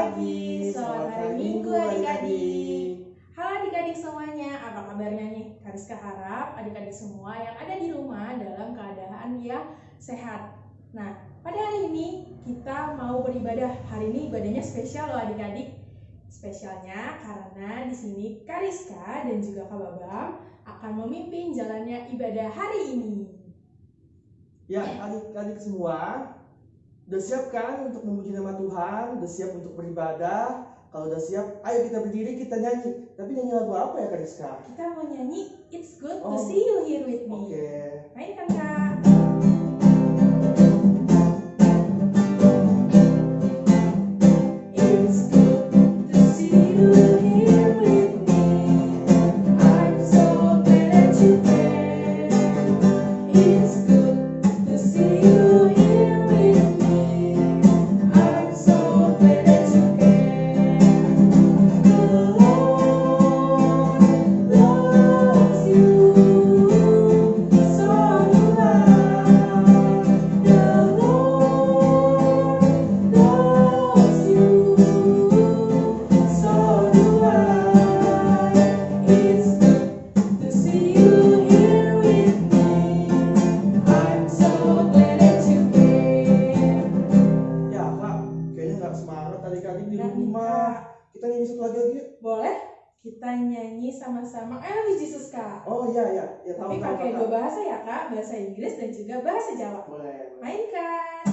pagi, selamat hari Minggu adik-adik. Halo adik-adik semuanya, apa kabarnya nih? Kariska harap adik-adik semua yang ada di rumah dalam keadaan yang sehat. Nah, pada hari ini kita mau beribadah. Hari ini ibadahnya spesial loh adik-adik. Spesialnya karena di sini Kariska dan juga Kak Babam akan memimpin jalannya ibadah hari ini. Ya, adik-adik semua, udah siap kan untuk memuji nama Tuhan? Udah siap untuk beribadah? Kalau udah siap, ayo kita berdiri, kita nyanyi. Tapi nyanyi lagu apa ya, Kak Rizka? Kita mau nyanyi It's Good to Oh. See You Here With Me. Oke. Mainkan Kak. Dua bahasa Inggris dan juga bahasa Jawa. Boleh. Mainkan.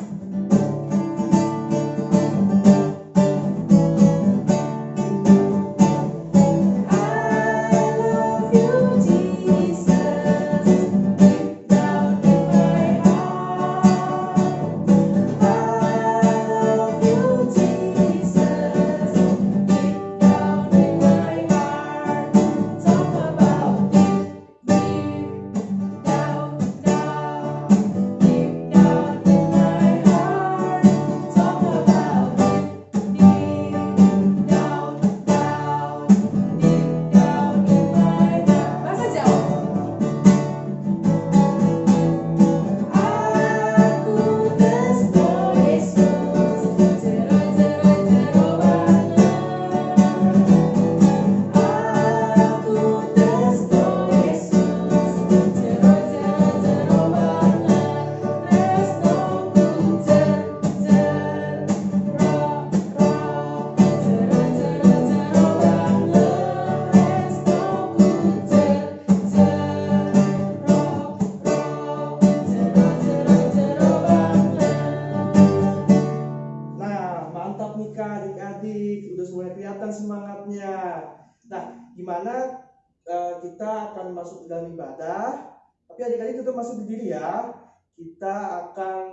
Akan masuk ke dalam ibadah? Tapi adik-adik tetap masih berdiri ya. Kita akan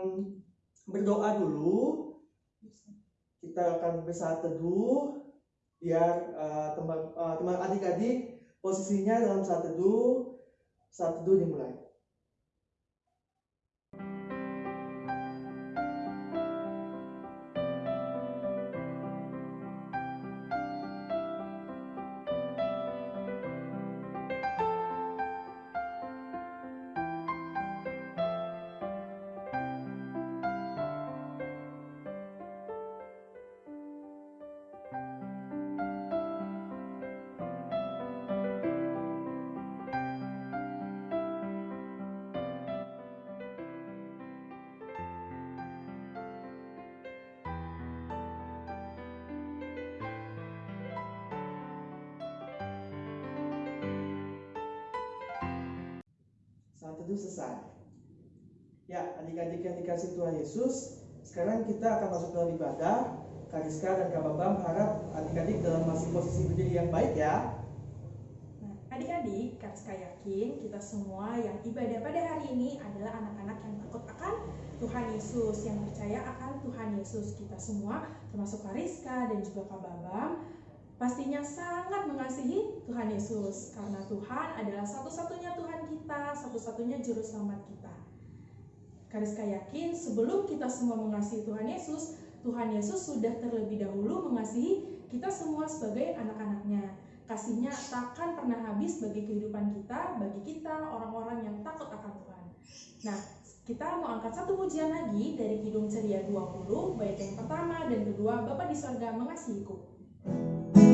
berdoa dulu. Kita akan bersaat teduh biar eh, teman eh, teman adik-adik posisinya dalam saat teduh. Saat teduh dimulai. Dikasih Tuhan Yesus, sekarang kita akan masuk dalam ibadah. Kariska dan Kak Bambang harap adik-adik dalam masih posisi berdiri yang baik ya. Nah, adik-adik, Kariska yakin kita semua yang ibadah pada hari ini adalah anak-anak yang takut akan Tuhan Yesus, yang percaya akan Tuhan Yesus. Kita semua, termasuk Kariska dan juga Kak Babam, pastinya sangat mengasihi Tuhan Yesus. Karena Tuhan adalah satu-satunya Tuhan kita, satu-satunya Juru Selamat kita. Kariska yakin sebelum kita semua mengasihi Tuhan Yesus, Tuhan Yesus sudah terlebih dahulu mengasihi kita semua sebagai anak-anaknya. Kasihnya takkan pernah habis bagi kehidupan kita, bagi kita orang-orang yang takut akan Tuhan. Nah, Kita mau angkat satu pujian lagi dari Kidung Ceria 20, bait yang pertama dan kedua, Bapak di sorga mengasihiku. Bapa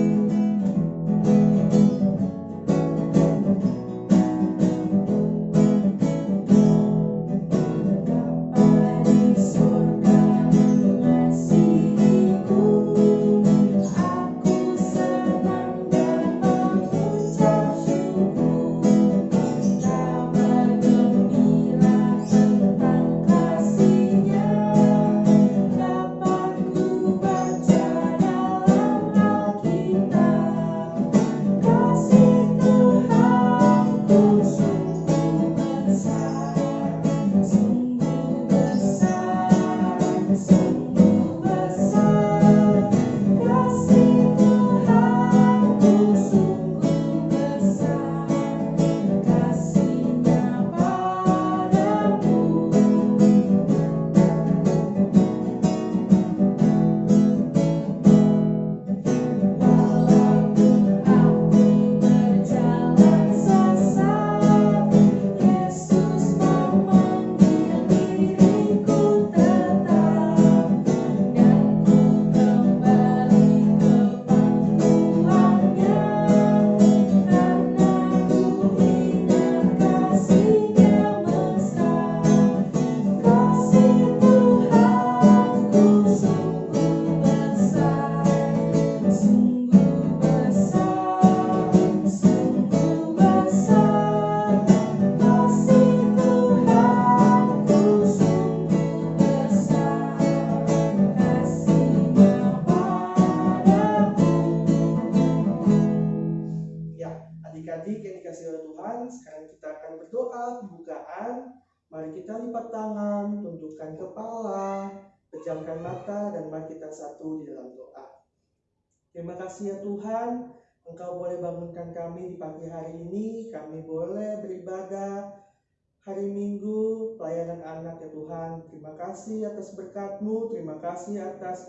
pembukaan. Mari kita lipat tangan, tundukkan kepala, pejamkan mata, dan mari kita satu di dalam doa. Terima kasih ya Tuhan, Engkau boleh bangunkan kami di pagi hari ini, kami boleh beribadah hari Minggu, pelayanan anak ya Tuhan. Terima kasih atas berkat-Mu, terima kasih atas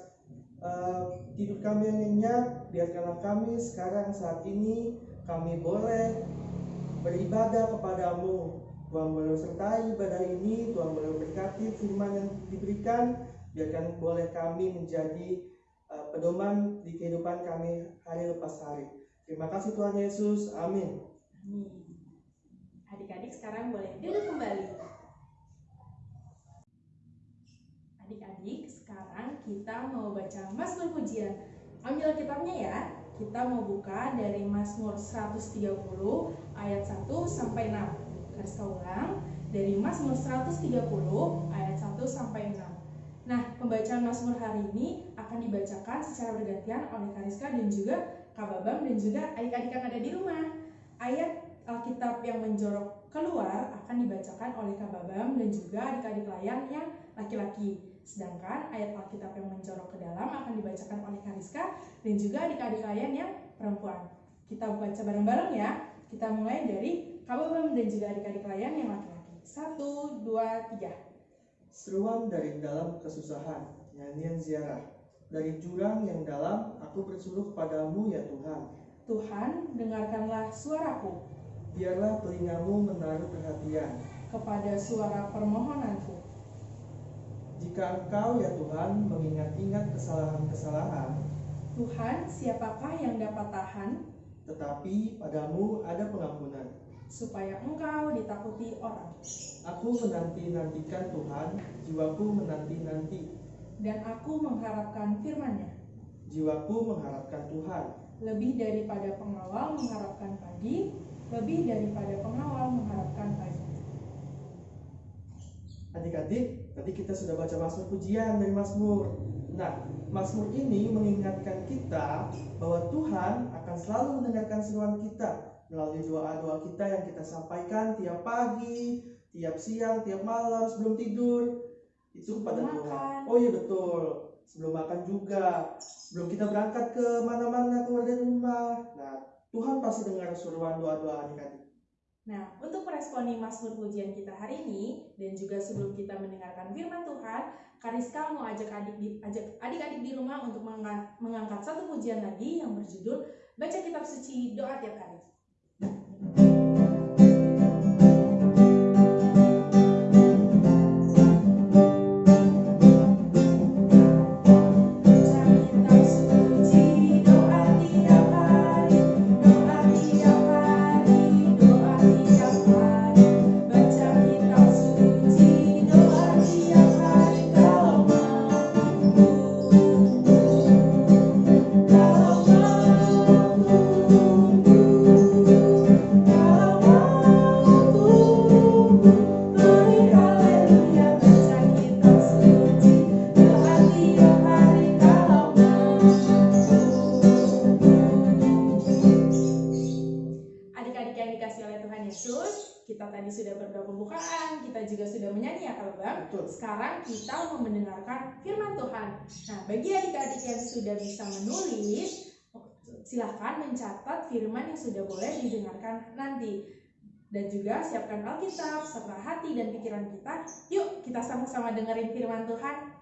eh, tidur kami yang nyenyak, biarkanlah kami sekarang saat ini kami boleh beribadah kepadamu. Tuhan boleh sertai ibadah ini, Tuhan boleh berkati firman yang diberikan, biarkan boleh kami menjadi uh, pedoman di kehidupan kami hari lepas hari. Terima kasih Tuhan Yesus, amin. Adik-adik sekarang boleh duduk kembali. Adik-adik, sekarang kita mau baca Mazmur Pujian. Ambil kitabnya ya. Kita mau buka dari Mazmur 130 ayat 1 sampai 6. Garis ulang dari Mazmur 130 ayat 1 sampai 6. Nah, pembacaan Mazmur hari ini akan dibacakan secara bergantian oleh Kariska dan juga Kak Babang dan juga adik-adik yang ada di rumah. Ayat Alkitab yang menjorok keluar akan dibacakan oleh Kak Babam dan juga adik-adik layan yang laki-laki. Sedangkan ayat Alkitab yang menjorok ke dalam akan dibacakan oleh Kariska dan juga adik-adik layan yang perempuan. Kita baca bareng-bareng ya. Kita mulai dari Kak Babam dan juga adik-adik layan yang laki-laki. Satu, dua, tiga. Seruan dari dalam kesusahan, nyanyian ziarah. Dari jurang yang dalam, aku bersuruh kepadamu ya Tuhan. Tuhan, dengarkanlah suaraku Biarlah telingamu menaruh perhatian. kepada suara permohonanku. Jika engkau ya Tuhan mengingat-ingat kesalahan-kesalahan, Tuhan, siapakah yang dapat tahan tetapi padamu ada pengampunan. Supaya engkau ditakuti orang? Aku menanti-nantikan Tuhan, jiwaku menanti-nanti. Dan aku mengharapkan firman-Nya. Jiwaku mengharapkan Tuhan. Lebih daripada pengawal mengharapkan pagi, lebih daripada pengawal mengharapkan pagi. Adik-adik, tadi kita sudah baca Mazmur pujian dari Mazmur. Nah, Mazmur ini mengingatkan kita bahwa Tuhan akan selalu mendengarkan seruan kita melalui doa-doa kita yang kita sampaikan tiap pagi, tiap siang, tiap malam sebelum tidur. Itu kepada Tuhan. makan. Oh iya betul. Sebelum makan juga. Sebelum kita berangkat ke mana-mana keluar dari rumah. Nah, Tuhan pasti dengar seruan doa-doa adik-adik. Nah, untuk meresponi Mazmur pujian kita hari ini dan juga sebelum kita mendengarkan firman Tuhan, Kariska mau ajak adik di, ajak adik-adik di rumah untuk menga- mengangkat satu pujian lagi yang berjudul Baca Kitab Suci Doa Tiap Hari. Sekarang kita mau mendengarkan firman Tuhan. Nah, bagi adik-adik yang sudah bisa menulis, silahkan mencatat firman yang sudah boleh didengarkan nanti. Dan juga siapkan Alkitab serta hati dan pikiran kita. Yuk, kita sama-sama dengerin firman Tuhan.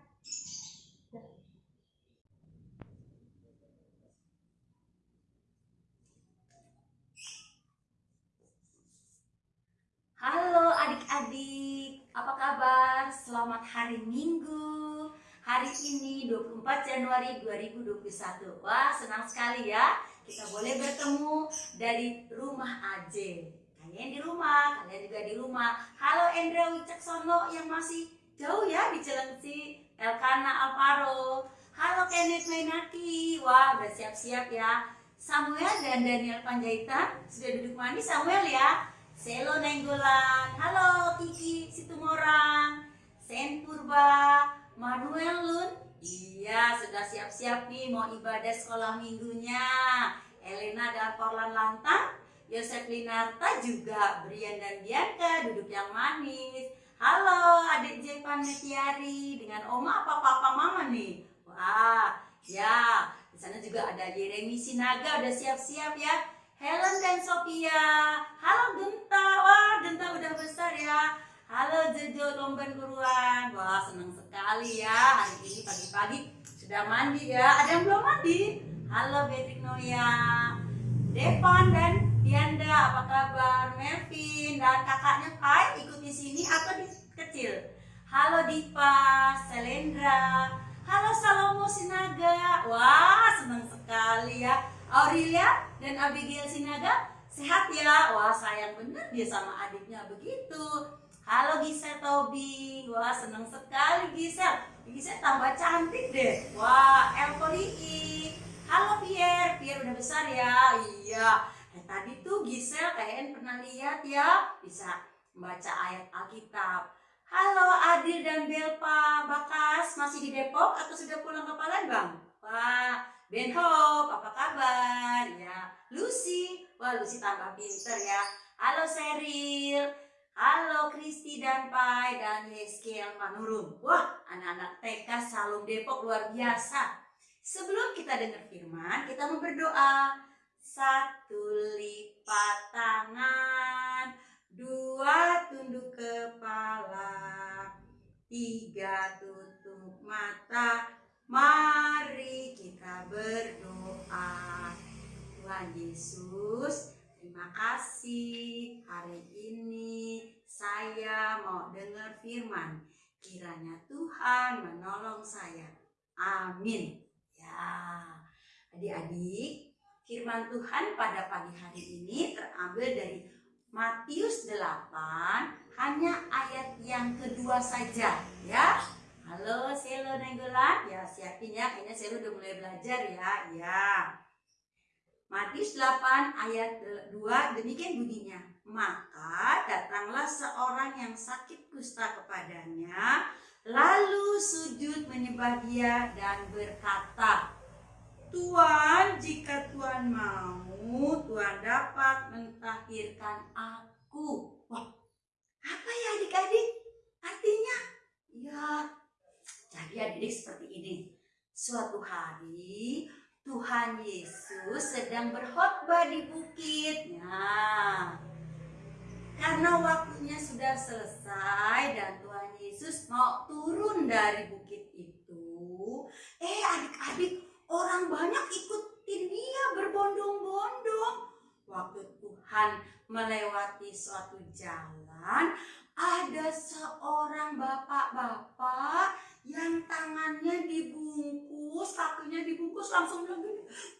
Halo adik-adik, apa kabar? Selamat hari Minggu. Hari ini 24 Januari 2021. Wah, senang sekali ya. Kita boleh bertemu dari rumah aja. Kalian di rumah, kalian juga di rumah. Halo Endra Wicaksono yang masih jauh ya di Cilengsi. Elkana Alvaro. Halo Kenneth Mainaki. Wah, udah siap-siap ya. Samuel dan Daniel Panjaitan sudah duduk manis Samuel ya. Selo Nenggolan, halo Kiki Situmorang, Sen Purba, Manuel Lun. Iya, sudah siap-siap nih mau ibadah sekolah minggunya. Elena dan Porlan Lantang, Yosef Linarta juga, Brian dan Bianca duduk yang manis. Halo adik J Panetiari dengan Oma apa papa mama nih? Wah, ya di sana juga ada Jeremy Sinaga udah siap-siap ya. Helen dan Sophia. Halo Genta. Wah, Genta udah besar ya. Halo Jojo Lomban Buruan. Wah, senang sekali ya. Hari ini pagi-pagi sudah mandi ya. Ada yang belum mandi? Halo Beatrice Noya. Devan dan Dianda, apa kabar? Melvin dan kakaknya Kai ikut di sini atau di kecil? Halo Diva, Selendra. Halo Salomo Sinaga. Wah, senang sekali ya. Aurelia dan Abigail Sinaga sehat ya? Wah sayang bener dia sama adiknya begitu. Halo Gisel Tobi, wah seneng sekali Gisel. Gisel tambah cantik deh. Wah Elkolii. Halo Pierre, Pierre udah besar ya? Iya. Eh, tadi tuh Gisel kayaknya pernah lihat ya, bisa membaca ayat Alkitab. Halo Adil dan Belpa Bakas, masih di Depok atau sudah pulang ke Palembang? Wah, Ben Hope, apa kabar? Ya, Lucy, wah Lucy tambah pinter ya. Halo Seril, halo Kristi dan Pai dan Yeskiel Manurung. Wah, anak-anak TK Salum Depok luar biasa. Sebelum kita dengar firman, kita mau berdoa. Satu lipat tangan, dua tunduk kepala, tiga tutup mata, Mari kita berdoa. Tuhan Yesus, terima kasih hari ini saya mau dengar firman. Kiranya Tuhan menolong saya. Amin. Ya, adik-adik, firman Tuhan pada pagi hari ini terambil dari Matius 8 hanya ayat yang kedua saja ya Halo Selo Nenggolan, ya siapin ya, kayaknya Selo udah mulai belajar ya, ya. Matius 8 ayat 2 demikian bunyinya. Maka datanglah seorang yang sakit kusta kepadanya, lalu sujud menyembah dia dan berkata, Tuhan, jika Tuhan mau, Tuhan dapat mentahirkan aku. Wah, apa ya adik-adik? Artinya, ya jadi adik seperti ini. Suatu hari Tuhan Yesus sedang berkhotbah di bukit. Nah, karena waktunya sudah selesai dan Tuhan Yesus mau turun dari bukit itu, eh adik-adik orang banyak ikutin dia berbondong-bondong. Waktu Tuhan melewati suatu jalan, ada seorang bapak-bapak yang tangannya dibungkus, kakinya dibungkus langsung bilang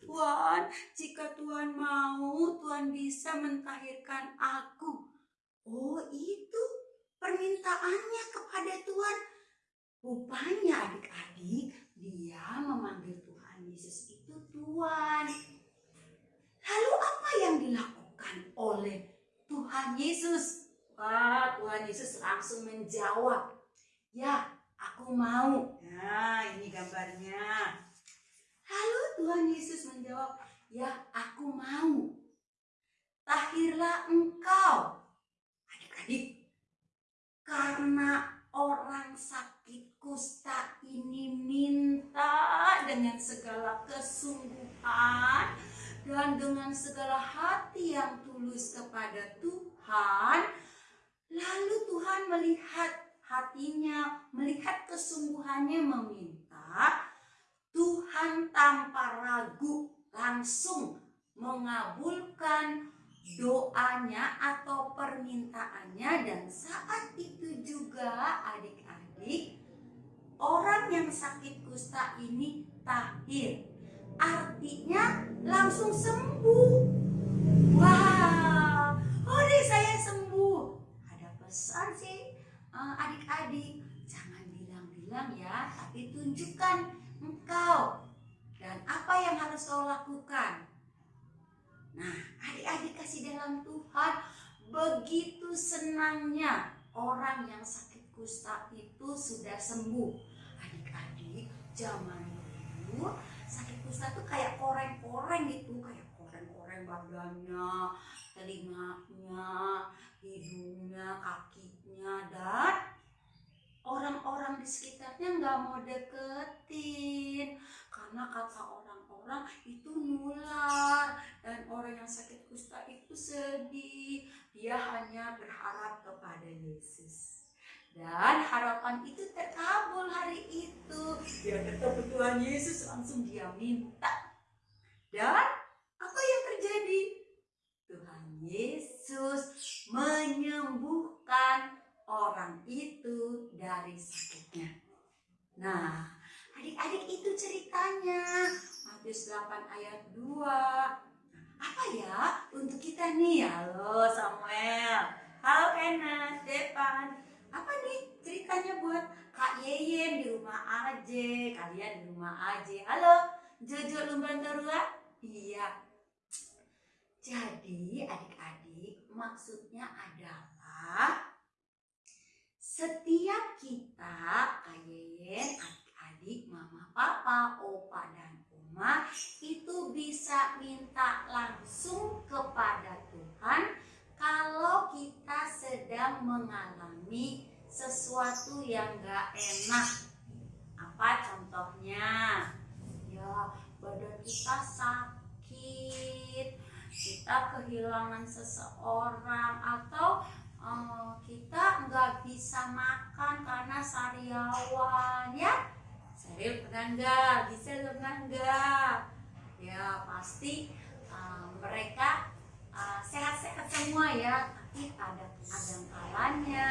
Tuhan, jika Tuhan mau, Tuhan bisa mentahirkan aku. Oh itu permintaannya kepada Tuhan. Rupanya adik-adik, dia memanggil Tuhan Yesus itu Tuhan. Lalu apa yang dilakukan oleh Tuhan Yesus? Wah, Tuhan Yesus langsung menjawab, ya aku mau. Nah, ini gambarnya. Lalu Tuhan Yesus menjawab, ya aku mau. Tahirlah engkau. Adik-adik, karena orang sakit kusta ini minta dengan segala kesungguhan dan dengan segala hati yang tulus kepada Tuhan, lalu Tuhan melihat hatinya, melihat kesungguhannya meminta, Tuhan tanpa ragu langsung mengabulkan doanya atau permintaannya. Dan saat itu juga adik-adik orang yang sakit kusta ini tahir. Artinya langsung sembuh. Wow oh deh saya sembuh. Ada pesan sih adik-adik jangan bilang-bilang ya tapi tunjukkan engkau dan apa yang harus kau lakukan Nah, adik-adik kasih dalam Tuhan, begitu senangnya orang yang sakit kusta itu sudah sembuh. Adik-adik, zaman dulu sakit kusta itu kayak koreng-koreng gitu, kayak koreng-koreng badannya, telinganya, hidungnya, kakinya, dan orang-orang di sekitarnya nggak mau deketin. Karena kata orang-orang itu nular dan orang yang sakit kusta itu sedih. Dia hanya berharap kepada Yesus. Dan harapan itu terkabul hari itu. Dia ketemu Tuhan Yesus langsung dia minta. Dan apa yang terjadi? Tuhan Yesus menyembuhkan orang itu dari sakitnya. Nah adik-adik itu ceritanya. Matius 8 ayat 2 apa ya untuk kita nih? Halo Samuel. Halo Enas Depan apa nih ceritanya buat Kak Yeyen di rumah aja kalian di rumah aja halo Jojo Lumbantarua iya. Jadi adik-adik maksudnya adalah setiap kita Kak Yeyen adik-adik mama papa opa dan oma itu bisa minta langsung kepada Tuhan kalau kita sedang mengalami sesuatu yang gak enak. Apa contohnya? Ya, badan kita sakit, kita kehilangan seseorang atau eh, kita nggak bisa makan karena sariawan ya Seril pernah nggak? Bisa pernah nggak? Ya pasti uh, mereka uh, sehat-sehat semua ya. Tapi ada kadang kalanya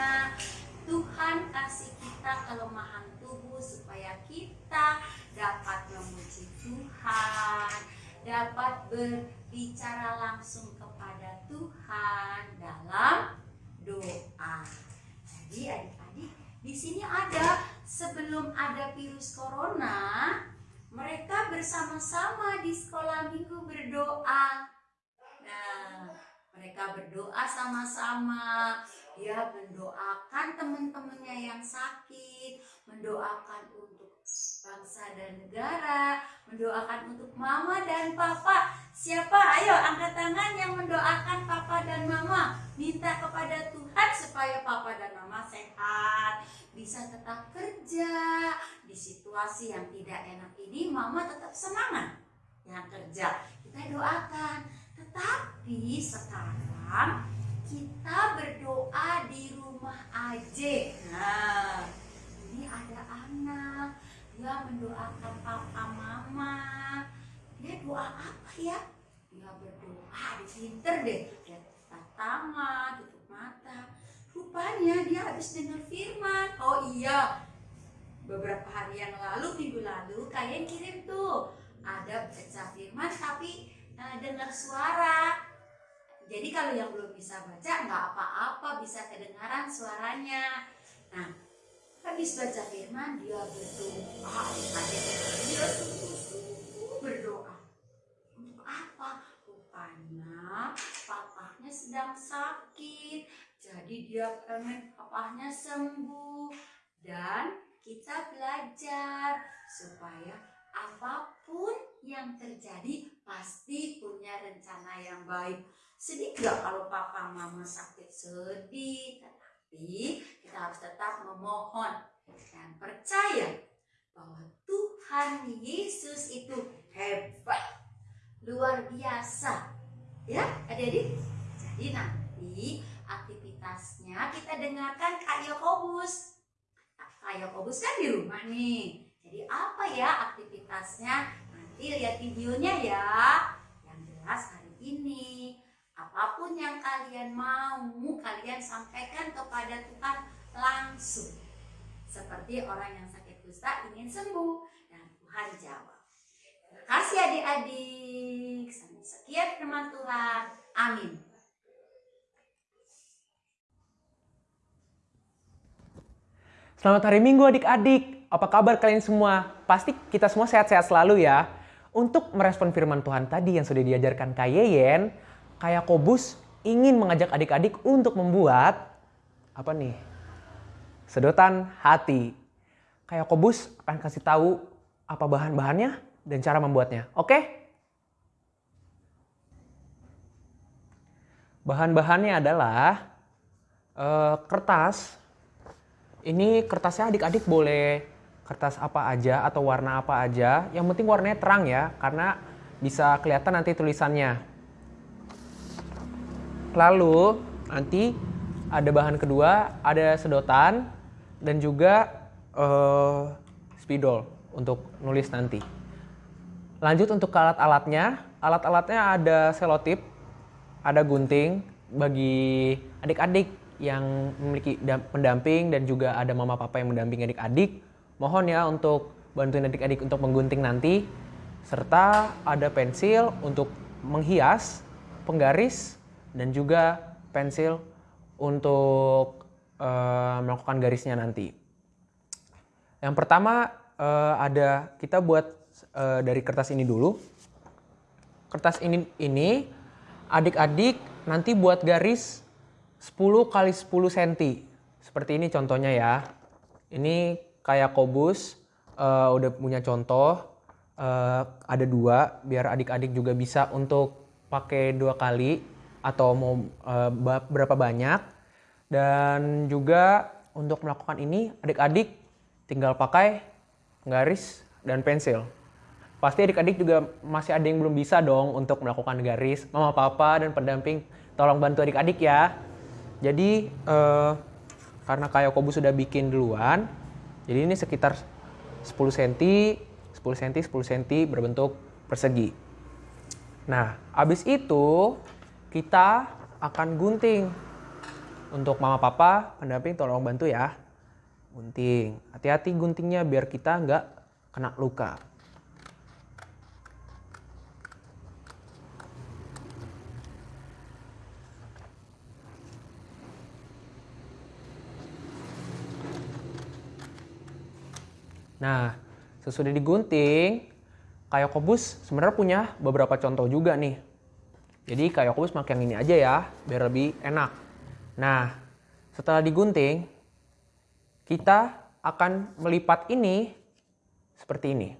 Tuhan kasih kita kelemahan tubuh supaya kita dapat memuji Tuhan, dapat berbicara langsung kepada Tuhan dalam doa. Jadi adik-adik di sini ada sebelum ada virus corona, mereka bersama-sama di sekolah minggu berdoa. Nah, mereka berdoa sama-sama. Ya, mendoakan teman-temannya yang sakit, mendoakan untuk bangsa dan negara, mendoakan untuk mama dan papa. Siapa? Ayo angkat tangan yang mendoakan papa dan mama. Minta kepada Tuhan supaya papa dan mama sehat, bisa tetap kerja di situasi yang tidak enak ini mama tetap semangat yang kerja kita doakan tetapi sekarang kita berdoa di rumah aja nah ini ada anak dia mendoakan papa mama dia doa apa ya dia berdoa di pinter deh dia tangan tutup mata Rupanya dia habis dengar firman. Oh iya, beberapa hari yang lalu, minggu lalu, kalian kirim tuh. Ada baca firman tapi uh, dengar suara. Jadi kalau yang belum bisa baca nggak apa-apa, bisa kedengaran suaranya. Nah, habis baca firman dia berdoa. Dia berdoa. Untuk apa? Rupanya papahnya sedang sakit jadi dia pengen papahnya sembuh dan kita belajar supaya apa pun yang terjadi pasti punya rencana yang baik. Sedih gak kalau papa mama sakit sedih, Tapi kita harus tetap memohon dan percaya bahwa Tuhan Yesus itu hebat, luar biasa. Ya, adik-adik. Jadi nanti aktivitasnya kita dengarkan Kak Yakobus. Kak Yakobus kan di rumah nih. Jadi apa ya aktivitasnya? Nanti lihat videonya ya. Yang jelas hari ini apa pun yang kalian mau kalian sampaikan kepada Tuhan langsung. Seperti orang yang sakit kusta ingin sembuh dan Tuhan jawab. Terima kasih adik-adik. Sekian firman Tuhan. Amin. Selamat hari Minggu adik-adik. Apa kabar kalian semua? Pasti kita semua sehat-sehat selalu ya. Untuk merespon firman Tuhan tadi yang sudah diajarkan Kak Yeyen, Kak Kobus ingin mengajak adik-adik untuk membuat apa nih? Sedotan hati. Kak Kobus akan kasih tahu apa bahan-bahannya dan cara membuatnya. Oke? Bahan-bahannya adalah uh, kertas ini kertasnya adik-adik boleh kertas apa aja atau warna apa aja. Yang penting warnanya terang ya, karena bisa kelihatan nanti tulisannya. Lalu nanti ada bahan kedua, ada sedotan dan juga uh, spidol untuk nulis nanti. Lanjut untuk alat-alatnya. Alat-alatnya ada selotip, ada gunting bagi adik-adik yang memiliki pendamping dan juga ada mama papa yang mendampingi adik-adik. Mohon ya untuk bantuin adik-adik untuk menggunting nanti. Serta ada pensil untuk menghias, penggaris, dan juga pensil untuk uh, melakukan garisnya nanti. Yang pertama uh, ada kita buat uh, dari kertas ini dulu. Kertas ini ini adik-adik nanti buat garis 10 kali 10 cm. Seperti ini contohnya ya. Ini kayak kobus, uh, udah punya contoh. Uh, ada dua, biar adik-adik juga bisa untuk pakai dua kali atau mau uh, berapa banyak. Dan juga untuk melakukan ini, adik-adik tinggal pakai garis dan pensil. Pasti adik-adik juga masih ada yang belum bisa dong untuk melakukan garis. Mama, papa, dan pendamping tolong bantu adik-adik ya. Jadi uh, karena kayak Kobu sudah bikin duluan, jadi ini sekitar 10 cm, 10 cm, 10 cm berbentuk persegi. Nah, habis itu kita akan gunting. Untuk mama papa, pendamping tolong bantu ya. Gunting. Hati-hati guntingnya biar kita nggak kena luka. Nah, sesudah digunting, kayak kobus sebenarnya punya beberapa contoh juga nih. Jadi kayak kobus pakai yang ini aja ya, biar lebih enak. Nah, setelah digunting, kita akan melipat ini seperti ini.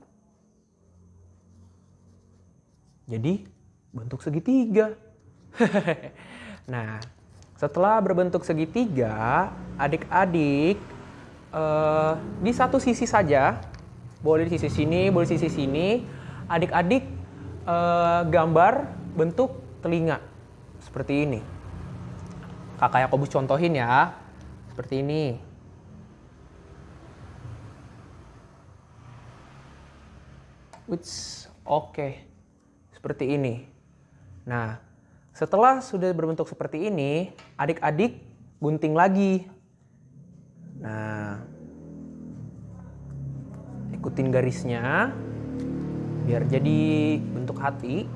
Jadi bentuk segitiga. nah, setelah berbentuk segitiga, adik-adik uh, di satu sisi saja, boleh di sisi sini, boleh di sisi sini, adik-adik uh, gambar bentuk telinga seperti ini. Kakak Yakobus contohin ya, seperti ini. Which oke, okay. seperti ini. Nah, setelah sudah berbentuk seperti ini, adik-adik gunting lagi Nah, ikutin garisnya biar jadi bentuk hati.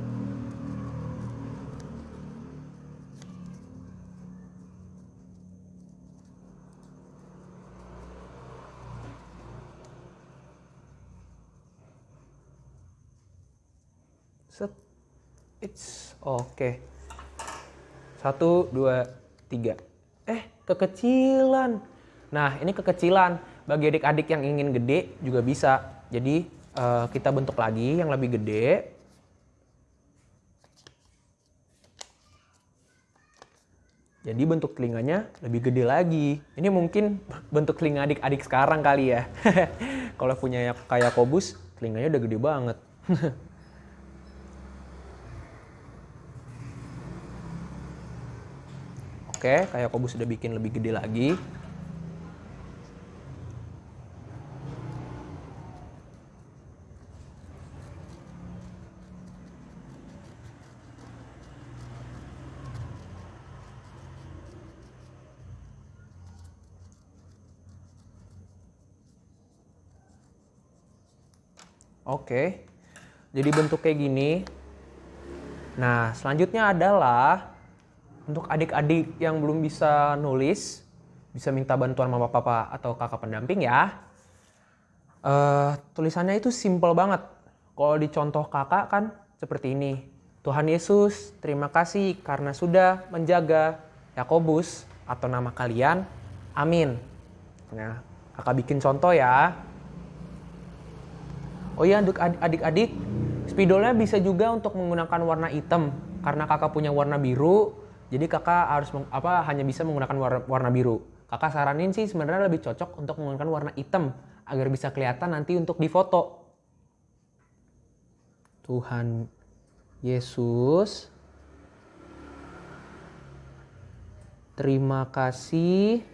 Set. It's oke. Okay. Satu, dua, tiga. Eh, kekecilan. Nah, ini kekecilan. Bagi adik-adik yang ingin gede juga bisa. Jadi, uh, kita bentuk lagi yang lebih gede. Jadi bentuk telinganya lebih gede lagi. Ini mungkin bentuk telinga adik-adik sekarang kali ya. Kalau punya ya- kayak kobus, telinganya udah gede banget. Oke, kayak kobus udah bikin lebih gede lagi. Oke, jadi bentuk kayak gini. Nah, selanjutnya adalah untuk adik-adik yang belum bisa nulis, bisa minta bantuan mama papa atau kakak pendamping ya. Eh, tulisannya itu simple banget. Kalau dicontoh kakak kan seperti ini. Tuhan Yesus, terima kasih karena sudah menjaga Yakobus atau nama kalian. Amin. Nah, kakak bikin contoh ya. Oh iya untuk ad- adik-adik, spidolnya bisa juga untuk menggunakan warna hitam karena kakak punya warna biru. Jadi kakak harus apa hanya bisa menggunakan warna, warna biru. Kakak saranin sih sebenarnya lebih cocok untuk menggunakan warna hitam agar bisa kelihatan nanti untuk difoto. Tuhan Yesus, terima kasih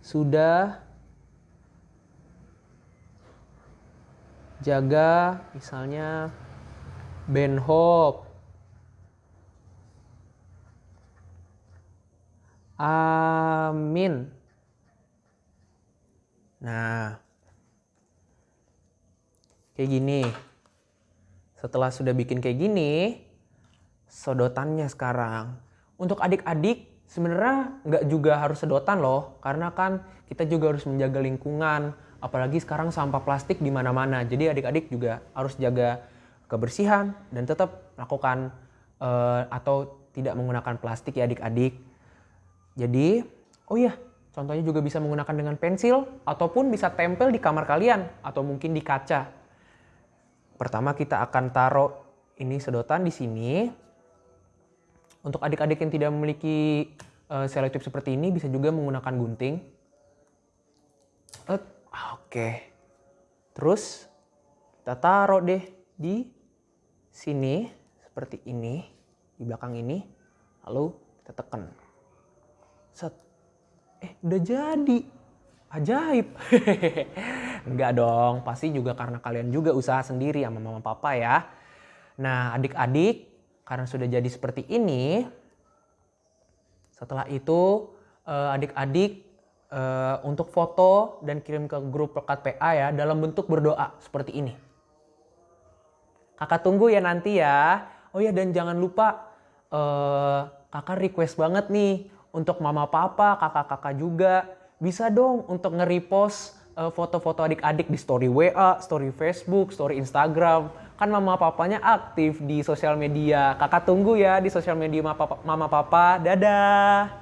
sudah jaga misalnya Ben Hope. Amin. Nah, kayak gini. Setelah sudah bikin kayak gini, sedotannya sekarang. Untuk adik-adik sebenarnya nggak juga harus sedotan loh, karena kan kita juga harus menjaga lingkungan. Apalagi sekarang sampah plastik di mana-mana. Jadi adik-adik juga harus jaga kebersihan dan tetap melakukan eh, atau tidak menggunakan plastik ya adik-adik. Jadi, oh iya, contohnya juga bisa menggunakan dengan pensil ataupun bisa tempel di kamar kalian atau mungkin di kaca. Pertama kita akan taruh ini sedotan di sini. Untuk adik-adik yang tidak memiliki uh, selotip seperti ini bisa juga menggunakan gunting. Oke. Terus kita taruh deh di sini seperti ini di belakang ini. Lalu kita tekan. Set. Eh, udah jadi. Ajaib. Enggak dong, pasti juga karena kalian juga usaha sendiri sama mama papa ya. Nah, adik-adik karena sudah jadi seperti ini, setelah itu eh, adik-adik eh, untuk foto dan kirim ke grup pekat PA ya dalam bentuk berdoa seperti ini. Kakak tunggu ya nanti ya. Oh ya dan jangan lupa eh, kakak request banget nih untuk mama papa, kakak-kakak juga bisa dong untuk nge-repost eh, foto-foto adik-adik di story WA, story Facebook, story Instagram. Kan mama papanya aktif di sosial media. Kakak tunggu ya di sosial media mama papa. Mama papa. Dadah.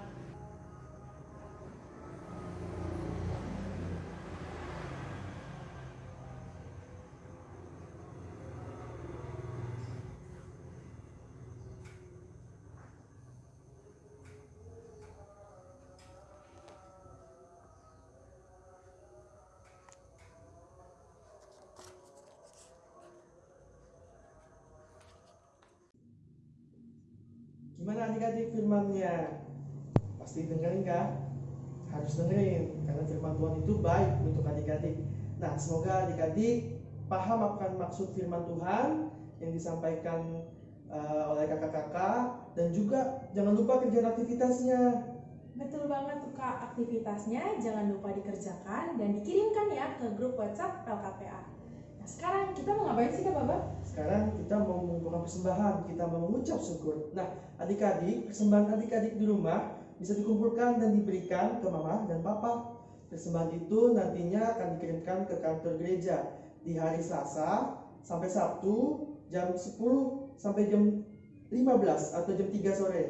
Gimana adik-adik firmannya? Pasti dengerin kan? Harus dengerin karena firman Tuhan itu baik untuk adik-adik. Nah, semoga adik-adik paham akan maksud firman Tuhan yang disampaikan eh, oleh kakak-kakak dan juga jangan lupa kerjaan aktivitasnya. Betul banget tuh kak, aktivitasnya jangan lupa dikerjakan dan dikirimkan ya ke grup WhatsApp LKPA. Nah sekarang kita mau ngapain sih kak Baba? Sekarang kita mau mengumpulkan persembahan, kita mau mengucap syukur. Nah, adik-adik, persembahan adik-adik di rumah bisa dikumpulkan dan diberikan ke mama dan papa. Persembahan itu nantinya akan dikirimkan ke kantor gereja di hari Selasa sampai Sabtu jam 10 sampai jam 15 atau jam 3 sore.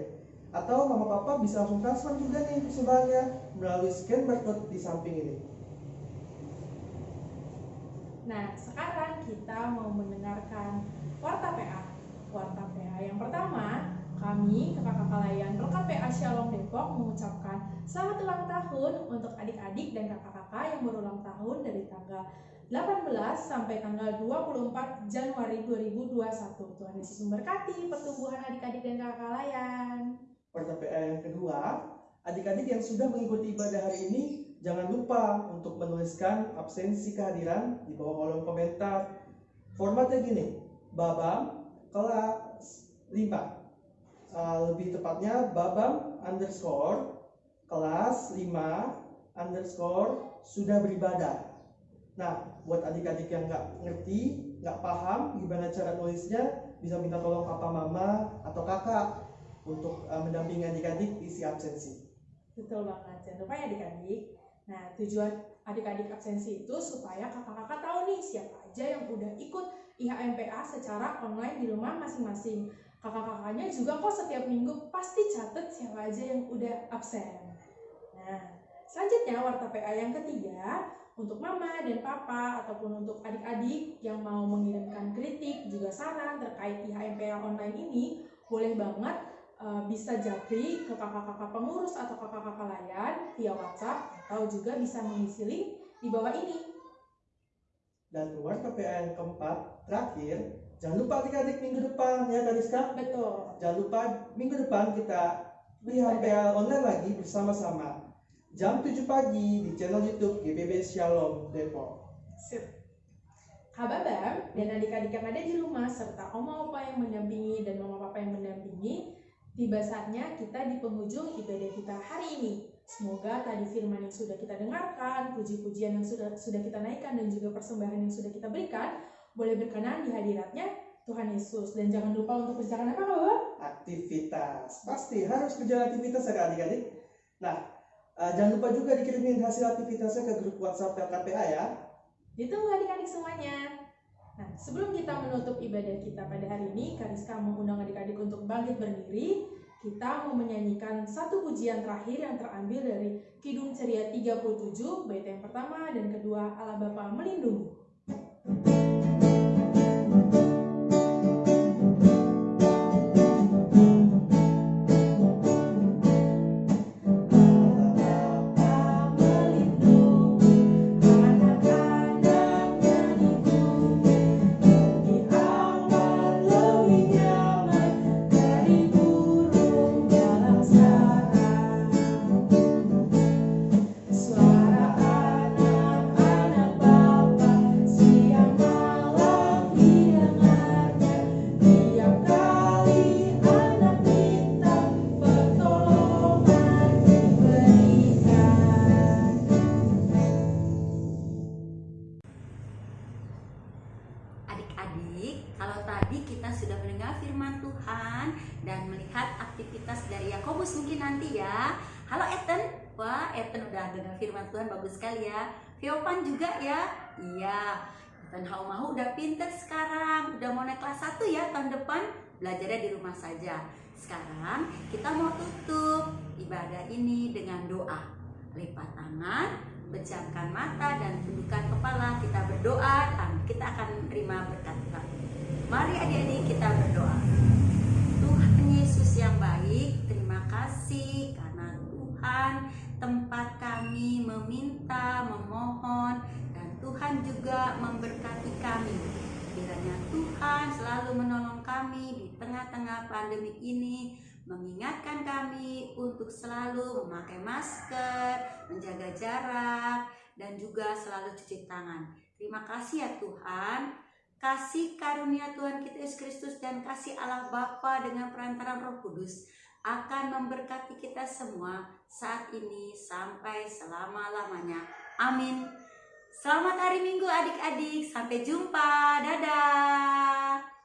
Atau mama papa bisa langsung transfer juga nih persembahannya melalui scan barcode di samping ini. Nah sekarang kita mau mendengarkan Warta PA. Warta PA yang pertama, kami, kakak-kakak layan Rekat PA Shalom Depok mengucapkan selamat ulang tahun untuk adik-adik dan kakak-kakak yang berulang tahun dari tanggal 18 sampai tanggal 24 Januari 2021. Tuhan Yesus memberkati pertumbuhan adik-adik dan kakak layan. PA yang kedua, adik-adik yang sudah mengikuti ibadah hari ini, jangan lupa untuk menuliskan absensi kehadiran di bawah kolom komentar. Formatnya gini, babam kelas 5. Uh, lebih tepatnya babam underscore kelas 5 underscore sudah beribadah. Nah, buat adik-adik yang nggak ngerti, nggak paham gimana cara nulisnya, bisa minta tolong papa mama atau kakak untuk uh, mendampingi adik-adik isi absensi. Betul banget, jangan lupa ya adik-adik. Nah, tujuan adik-adik absensi itu supaya kakak-kakak tahu nih siapa aja yang udah ikut IHMPA secara online di rumah masing-masing. Kakak-kakaknya juga kok setiap minggu pasti catat siapa aja yang udah absen. Nah, selanjutnya warta PA yang ketiga, untuk mama dan papa ataupun untuk adik-adik yang mau mengirimkan kritik juga saran terkait IHMPA online ini, boleh banget uh, bisa japri ke kakak-kakak pengurus atau kakak-kakak layan via WhatsApp atau juga bisa mengisi link di bawah ini. Dan keluar PA yang keempat, terakhir, jangan lupa adik-adik minggu depan ya Kak Rizka. Betul. Jangan lupa minggu depan kita PA online lagi bersama-sama. Jam 7 pagi di channel YouTube GBB Shalom Depok. Sip. Kababam dan adik-adik yang ada di rumah serta oma opa yang mendampingi dan mama papa yang mendampingi, tiba saatnya kita di penghujung ibadah kita hari ini. Semoga tadi firman yang sudah kita dengarkan, puji-pujian yang sudah sudah kita naikkan dan juga persembahan yang sudah kita berikan boleh berkenan di hadiratnya Tuhan Yesus. Dan jangan lupa untuk berjalan apa, Bapak? Aktivitas. Pasti harus berjalan aktivitas ya adik-adik. Nah, uh, jangan lupa juga dikirimin hasil aktivitasnya ke grup WhatsApp LKPA ya. Ditunggu adik-adik semuanya. Nah, sebelum kita menutup ibadah kita pada hari ini, Kariska mengundang adik-adik untuk bangkit berdiri. Kita mau menyanyikan satu pujian terakhir yang terambil dari Kidung Ceria 37, bait yang pertama dan kedua Allah Bapa melindungi. Iya. Ethan Haumahu udah pinter sekarang, udah mau naik kelas 1 ya tahun depan belajarnya di rumah saja. Sekarang kita mau tutup ibadah ini dengan doa. Lipat tangan, pejamkan mata dan tundukkan kepala. Kita berdoa dan kita akan menerima berkat Tuhan. Mari adik-adik kita berdoa. Tuhan Yesus yang baik, terima kasih karena Tuhan tempat kami meminta, memohon dan Tuhan juga memberkati kami. Kiranya Tuhan selalu menolong kami di tengah-tengah pandemi ini, mengingatkan kami untuk selalu memakai masker, menjaga jarak, dan juga selalu cuci tangan. Terima kasih ya Tuhan. Kasih karunia Tuhan kita Yesus Kristus dan kasih Allah Bapa dengan perantaran Roh Kudus akan memberkati kita semua saat ini sampai selama-lamanya. Amin. Selamat hari Minggu adik-adik. Sampai jumpa. Dadah.